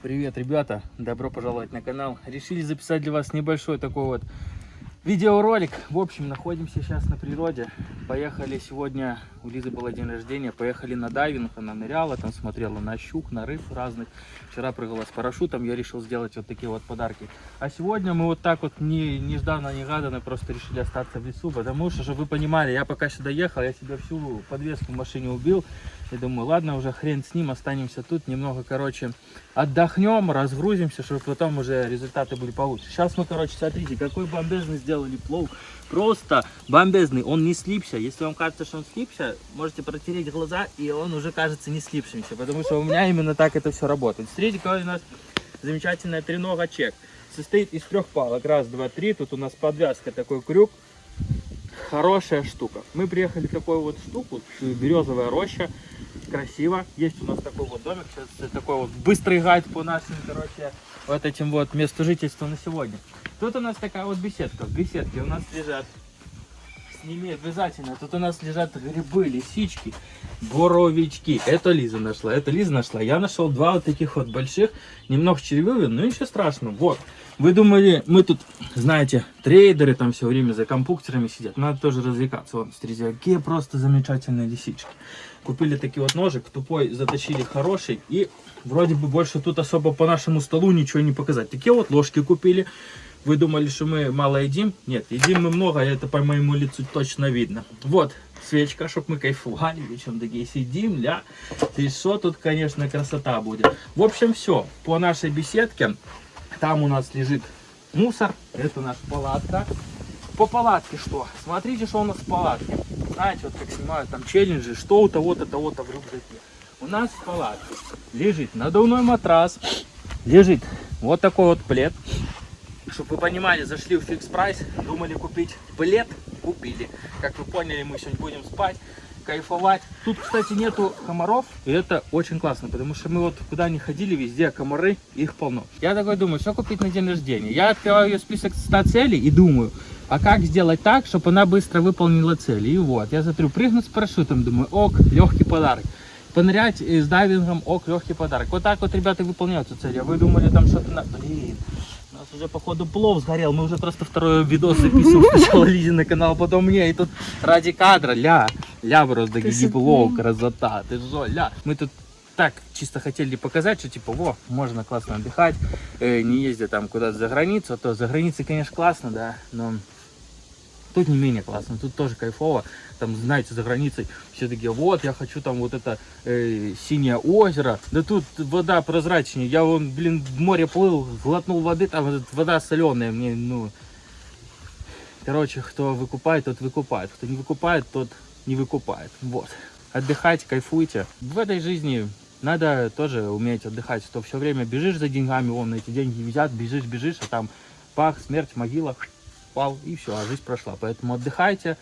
Привет, ребята! Добро пожаловать на канал. Решили записать для вас небольшой такой вот видеоролик. В общем, находимся сейчас на природе. Поехали сегодня, у Лизы было день рождения, поехали на дайвинг. Она ныряла, там смотрела на щук, на рыб разных. Вчера прыгала с парашютом, я решил сделать вот такие вот подарки. А сегодня мы вот так вот не, нежданно-негаданно просто решили остаться в лесу, потому что, чтобы вы понимали, я пока сюда ехал, я себе всю подвеску в машине убил. И думаю, ладно, уже хрен с ним, останемся тут, немного, короче, отдохнем, разгрузимся, чтобы потом уже результаты были получше. Сейчас мы, короче, смотрите, какой бомбезный сделали плов. Просто бомбезный, он не слипся. Если вам кажется, что он слипся, можете протереть глаза, и он уже кажется не слипшимся, потому что у меня именно так это все работает. Смотрите, какой у нас замечательная тренога чек. Состоит из трех палок. Раз, два, три. Тут у нас подвязка, такой крюк хорошая штука. Мы приехали в такую вот штуку, березовая роща красиво. Есть у нас такой вот домик, сейчас такой вот быстрый гайд по нашим, короче, вот этим вот месту жительства на сегодня. Тут у нас такая вот беседка. В беседке у нас лежат, с ними обязательно, тут у нас лежат грибы, лисички, боровички. Это Лиза нашла, это Лиза нашла. Я нашел два вот таких вот больших, немного червивые, но ничего страшного. Вот. Вы думали, мы тут, знаете, трейдеры там все время за компьютерами сидят. Надо тоже развлекаться. Вон, смотрите, какие просто замечательные лисички. Купили такой вот ножик, тупой заточили хороший. И вроде бы больше тут особо по нашему столу ничего не показать. Такие вот ложки купили. Вы думали, что мы мало едим? Нет, едим мы много, это по моему лицу точно видно. Вот, свечка, чтобы мы кайфовали, вечером такие сидим, ля. И что тут, конечно, красота будет. В общем, все, по нашей беседке там у нас лежит мусор. Это наша палатка. По палатке что? Смотрите, что у нас в палатке. Знаете, вот как снимают там челленджи, что у того-то, того-то в рюкзаке. У нас в палатке лежит надувной матрас, лежит вот такой вот плед. Чтобы вы понимали, зашли в фикс прайс, думали купить плед, купили. Как вы поняли, мы сегодня будем спать кайфовать. Тут, кстати, нету комаров, и это очень классно, потому что мы вот куда ни ходили, везде комары, их полно. Я такой думаю, что купить на день рождения? Я открываю ее список 100 целей и думаю, а как сделать так, чтобы она быстро выполнила цели? И вот, я смотрю, прыгнуть с парашютом, думаю, ок, легкий подарок. Понырять с дайвингом, ок, легкий подарок. Вот так вот ребята выполняют эту цель. А вы думали там что-то на... Блин, у нас уже походу плов сгорел. Мы уже просто второй видос записываем. Сначала Лизе на канал, потом мне. И тут ради кадра, ля. Ля просто гибло, красота, ты жо, ля. Мы тут так чисто хотели показать, что типа, во, можно классно отдыхать, э, не ездя там куда-то за границу, а то за границей, конечно, классно, да, но тут не менее классно, тут тоже кайфово, там, знаете, за границей все такие, вот, я хочу там вот это э, синее озеро, да тут вода прозрачнее, я вон, блин, в море плыл, глотнул воды, там вода соленая, мне, ну, короче, кто выкупает, тот выкупает, кто не выкупает, тот не выкупает. Вот. Отдыхайте, кайфуйте. В этой жизни надо тоже уметь отдыхать. То все время бежишь за деньгами, вон эти деньги взят, бежишь, бежишь, а там пах, смерть, могила, пал, и все, а жизнь прошла. Поэтому отдыхайте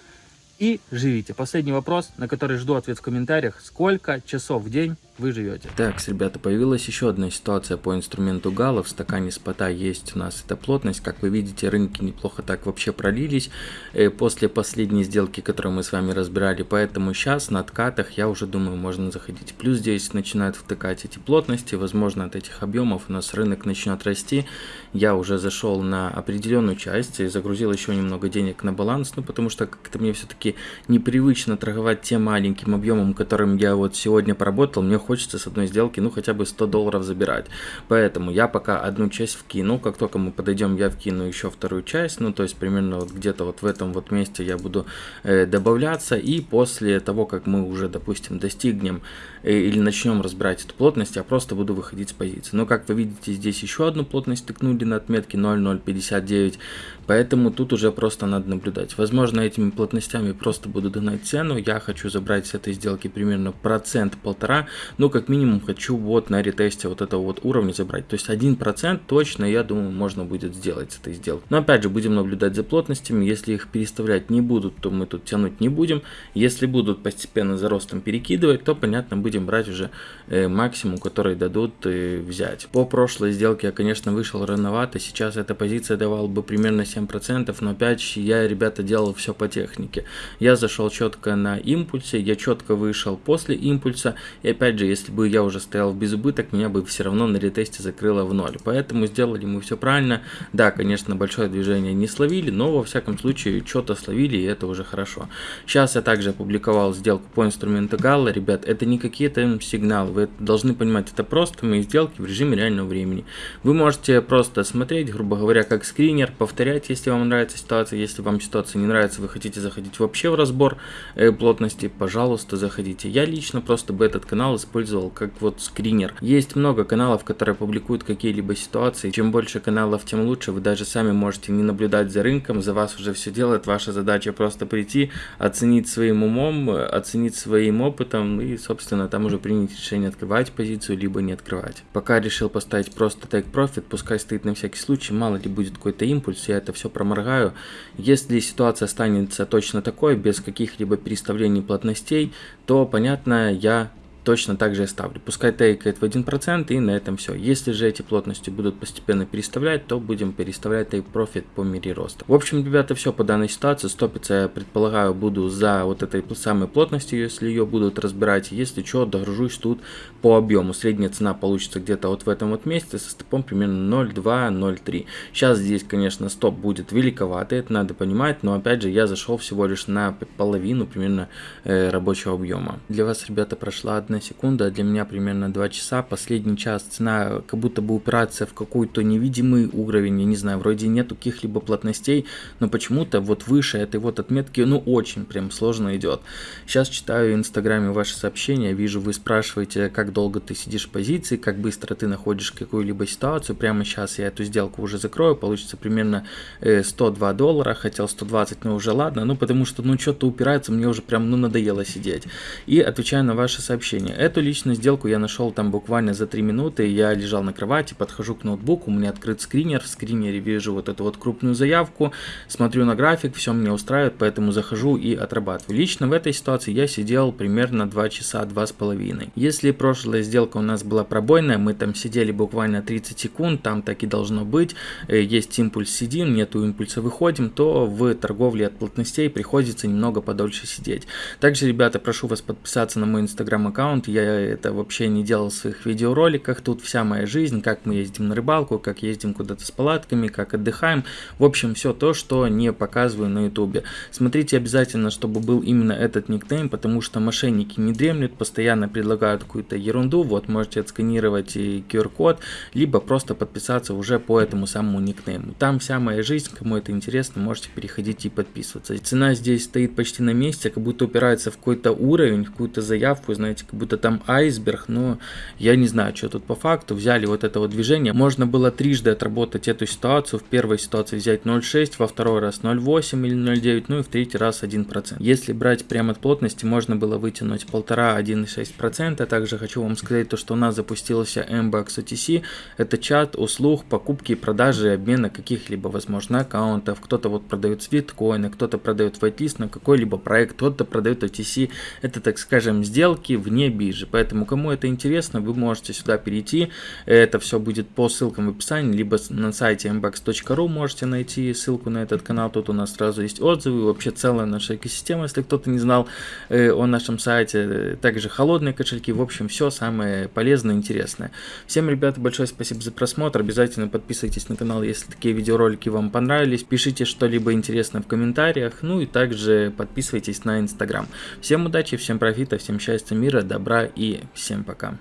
и живите. Последний вопрос, на который жду ответ в комментариях. Сколько часов в день вы живете. Так, ребята, появилась еще одна ситуация по инструменту Гала. В стакане спота есть у нас эта плотность. Как вы видите, рынки неплохо так вообще пролились э, после последней сделки, которую мы с вами разбирали. Поэтому сейчас на откатах, я уже думаю, можно заходить. Плюс здесь начинают втыкать эти плотности. Возможно, от этих объемов у нас рынок начнет расти. Я уже зашел на определенную часть и загрузил еще немного денег на баланс. Ну, потому что как-то мне все-таки непривычно торговать тем маленьким объемом, которым я вот сегодня поработал. Мне хочется с одной сделки, ну, хотя бы 100 долларов забирать. Поэтому я пока одну часть вкину, как только мы подойдем, я вкину еще вторую часть, ну, то есть примерно вот где-то вот в этом вот месте я буду э, добавляться, и после того, как мы уже, допустим, достигнем э, или начнем разбирать эту плотность, я просто буду выходить с позиции. Но, как вы видите, здесь еще одну плотность тыкнули на отметке 0,059, поэтому тут уже просто надо наблюдать. Возможно, этими плотностями просто буду догнать цену, я хочу забрать с этой сделки примерно процент-полтора, ну, как минимум, хочу вот на ретесте вот этого вот уровня забрать. То есть 1% точно, я думаю, можно будет сделать с этой сделкой. Но опять же, будем наблюдать за плотностями. Если их переставлять не будут, то мы тут тянуть не будем. Если будут постепенно за ростом перекидывать, то, понятно, будем брать уже э, максимум, который дадут э, взять. По прошлой сделке я, конечно, вышел рановато. Сейчас эта позиция давала бы примерно 7%, но опять я, ребята, делал все по технике. Я зашел четко на импульсе, я четко вышел после импульса. И опять же, если бы я уже стоял в безубыток, меня бы все равно на ретесте закрыло в ноль. Поэтому сделали мы все правильно. Да, конечно, большое движение не словили, но во всяком случае что-то словили, и это уже хорошо. Сейчас я также опубликовал сделку по инструменту Галла. Ребят, это не какие-то сигналы, вы должны понимать, это просто мои сделки в режиме реального времени. Вы можете просто смотреть, грубо говоря, как скринер, повторять, если вам нравится ситуация. Если вам ситуация не нравится, вы хотите заходить вообще в разбор э, плотности, пожалуйста, заходите. Я лично просто бы этот канал использовал как вот скринер. Есть много каналов, которые публикуют какие-либо ситуации. Чем больше каналов, тем лучше. Вы даже сами можете не наблюдать за рынком, за вас уже все делает. Ваша задача просто прийти, оценить своим умом, оценить своим опытом и, собственно, там уже принять решение открывать позицию, либо не открывать. Пока решил поставить просто take profit, пускай стоит на всякий случай, мало ли будет какой-то импульс, я это все проморгаю. Если ситуация останется точно такой, без каких-либо переставлений плотностей, то, понятно, я точно так же и ставлю. Пускай тейкает в 1% и на этом все. Если же эти плотности будут постепенно переставлять, то будем переставлять take profit по мере роста. В общем, ребята, все по данной ситуации. Стопиться, я предполагаю, буду за вот этой самой плотностью, если ее будут разбирать. Если что, догружусь тут по объему. Средняя цена получится где-то вот в этом вот месте со стопом примерно 0,2-0,3. Сейчас здесь, конечно, стоп будет великоватый, это надо понимать, но опять же, я зашел всего лишь на половину примерно э, рабочего объема. Для вас, ребята, прошла одна секунда, а для меня примерно 2 часа. Последний час цена как будто бы упирается в какой-то невидимый уровень, я не знаю, вроде нету каких-либо плотностей, но почему-то вот выше этой вот отметки, ну, очень прям сложно идет. Сейчас читаю в инстаграме ваши сообщения, вижу, вы спрашиваете, как долго ты сидишь в позиции, как быстро ты находишь какую-либо ситуацию. Прямо сейчас я эту сделку уже закрою, получится примерно 102 э, доллара, хотел 120, но уже ладно, ну, потому что, ну, что-то упирается, мне уже прям, ну, надоело сидеть. И отвечаю на ваши сообщения. Эту личную сделку я нашел там буквально за 3 минуты. Я лежал на кровати, подхожу к ноутбуку, у меня открыт скринер. В скринере вижу вот эту вот крупную заявку, смотрю на график, все мне устраивает, поэтому захожу и отрабатываю. Лично в этой ситуации я сидел примерно 2 часа, 2,5. Если прошлая сделка у нас была пробойная, мы там сидели буквально 30 секунд, там так и должно быть. Э, есть импульс сидим, нету импульса выходим, то в торговле от плотностей приходится немного подольше сидеть. Также, ребята, прошу вас подписаться на мой инстаграм аккаунт я это вообще не делал в своих видеороликах. Тут вся моя жизнь, как мы ездим на рыбалку, как ездим куда-то с палатками, как отдыхаем. В общем, все то, что не показываю на ютубе. Смотрите обязательно, чтобы был именно этот никнейм, потому что мошенники не дремлют, постоянно предлагают какую-то ерунду. Вот, можете отсканировать QR-код, либо просто подписаться уже по этому самому никнейму. Там вся моя жизнь, кому это интересно, можете переходить и подписываться. Цена здесь стоит почти на месте, как будто упирается в какой-то уровень, в какую-то заявку, знаете, как будто там айсберг, но я не знаю, что тут по факту. Взяли вот это вот движение. Можно было трижды отработать эту ситуацию. В первой ситуации взять 0,6, во второй раз 0,8 или 0,9, ну и в третий раз 1%. Если брать прямо от плотности, можно было вытянуть 1,5-1,6%. Также хочу вам сказать то, что у нас запустился MBAX OTC. Это чат услуг покупки, продажи, обмена каких-либо, возможно, аккаунтов. Кто-то вот продает свиткоины, кто-то продает вайтлист на какой-либо проект, кто-то продает OTC. Это, так скажем, сделки вне биржи. Поэтому, кому это интересно, вы можете сюда перейти. Это все будет по ссылкам в описании, либо на сайте mbox.ru можете найти ссылку на этот канал. Тут у нас сразу есть отзывы, вообще целая наша экосистема, если кто-то не знал э, о нашем сайте. Также холодные кошельки, в общем, все самое полезное и интересное. Всем, ребята, большое спасибо за просмотр. Обязательно подписывайтесь на канал, если такие видеоролики вам понравились. Пишите что-либо интересное в комментариях. Ну и также подписывайтесь на инстаграм. Всем удачи, всем профита, всем счастья, мира, добра и всем пока.